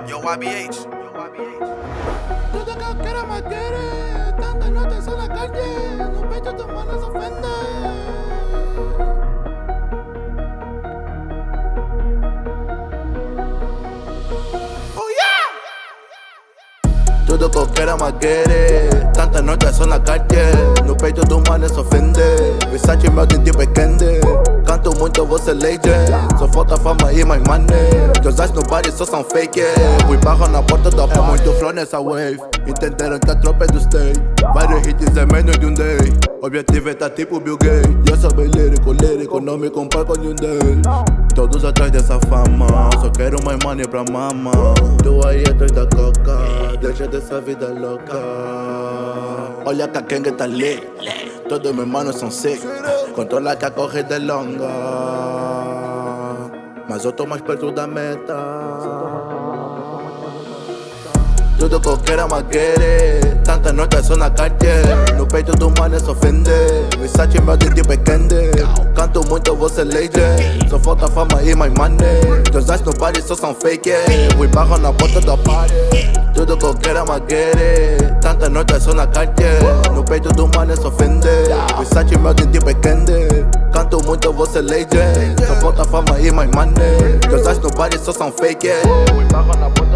YBH. Yo, YBH. Tudo que eu quero é matéria Tantas notas só na calle No peito do mano se ofende Oh yeah! Tudo que eu quero é maquere Tantas notas só na calle No peito do mano se ofende Versace meu dente pequende Canto muito, você legend Só falta fama e mais money. Teus no body só são fake Fui barro na porta da pá Muito flow nessa wave. Entenderam que a tropa é do state. Vários hits é menos de um day. Objetivo é tá tipo Bill Gates. Eu sou bem lírico, lírico. Não me comparo com nenhum deles. Todos atrás dessa fama. Só quero mais money pra mama. Tu aí atrás da coca. Deixa dessa vida louca. Olha que a Kenga tá lit. Todos meus manos são sick Controla que a corrida é longa. Mas eu tô mais perto da meta tudo que eu quero é maquere Tantas notas só na calle. No peito do mano se ofende. Versace meu dente pequende Canto muito, você legend Só falta fama e mais money. Teus eyes no party só são fake Fui barro na porta da party Tudo que eu quero é maquere Tantas notas só na calle. No peito do mano se ofende. Versace meu dente pequende Canto muito, você legend Só falta fama e mais money. Teus eyes no party só são fake Fui barro na porta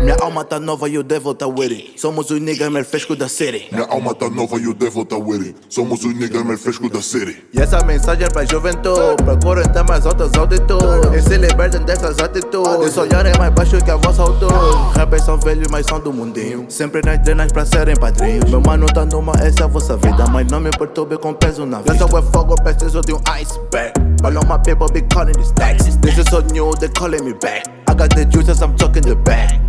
Minha alma tá nova e o devil tá with it Somos os niggas mais frescos da city Minha alma tá nova e o devil tá with it Somos os niggas mais frescos da city E essa mensagem é pra juventude. Procurem ter mais altas altitudes. E se libertem dessas atitudes. Olhar é mais baixo que a vossa altura. Rappers são velhos, mas são do mundinho. Sempre nas drenas pra serem padrinhos. Meu mano tá numa, essa é a vossa vida. Mas não me perturbe com peso na vida Eu sou é fogo, preciso de um iceberg. All of my people be calling these stacks This is so new, they calling me back. I got the juices, I'm talking the bag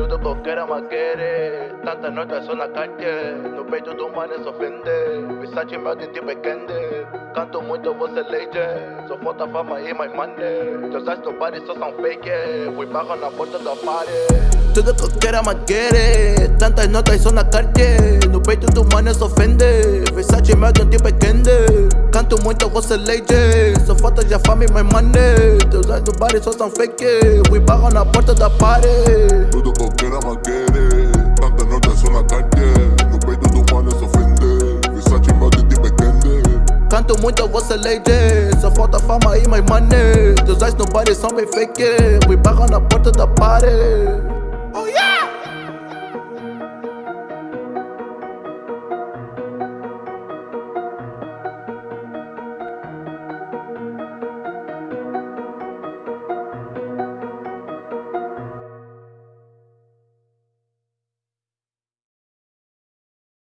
tudo que eu quero é maquere Tantas notas só na calle No peito do mano se ofende Versace meu dente pequende Canto muito, você legend Só falta fama e mais money Teus eyes no body só são fake Fui barro na porta da party Tudo que eu quero é maquere Tantas notas só na calle No peito do mano se ofende Versace meu dente pequende Canto muito, você legend Só falta já fama e mais money. Teus eyes no body só são fake. Fui barro na porta da party. Tudo que eu quero é maquere Tantas notas só na calle No peito do mano se ofende Versace meu dente pequende Canto muito, você legend Só falta fama e mais money. Teus eyes no body são bem fake. Fui barra na porta da party